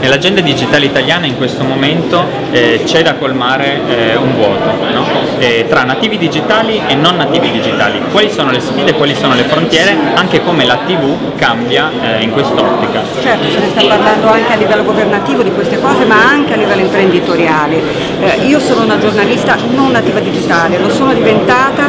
Nell'agenda digitale italiana in questo momento eh, c'è da colmare eh, un vuoto no? eh, tra nativi digitali e non nativi digitali. Quali sono le sfide, quali sono le frontiere, anche come la TV cambia eh, in quest'ottica. Certo, se ne sta parlando anche a livello governativo di queste cose, ma anche a livello imprenditoriale. Eh, io sono una giornalista non nativa digitale, lo sono diventata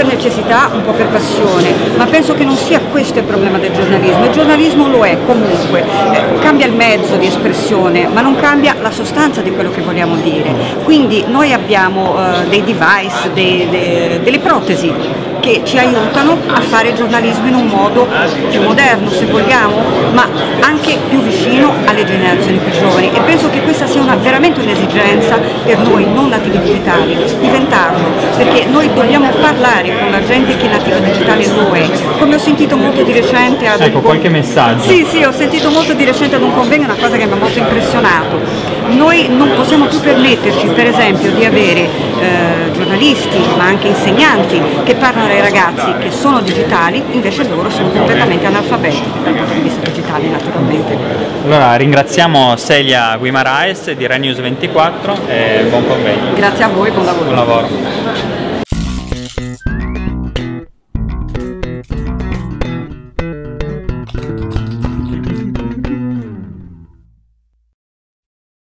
per necessità, un po' per passione, ma penso che non sia questo il problema del giornalismo. Il giornalismo lo è comunque, eh, cambia il mezzo di espressione, ma non cambia la sostanza di quello che vogliamo dire. Quindi noi abbiamo eh, dei device, dei, dei, delle protesi che ci aiutano a fare giornalismo in un modo più moderno se vogliamo, ma anche più vicino alle generazioni più giovani e penso che questa sia una, veramente un'esigenza per noi non nativi digitali, dobbiamo parlare con la gente che è nativa digitale è, come ho sentito molto di recente ad ecco, un qualche messaggio. Sì, sì, ho sentito molto di recente ad un convegno una cosa che mi ha molto impressionato. Noi non possiamo più permetterci, per esempio, di avere eh, giornalisti, ma anche insegnanti che parlano ai ragazzi che sono digitali, invece loro sono completamente analfabeti dal punto di vista digitale naturalmente. Allora ringraziamo Celia Guimaraes di Renews 24 e buon convegno. Grazie a voi, buon lavoro. Buon lavoro.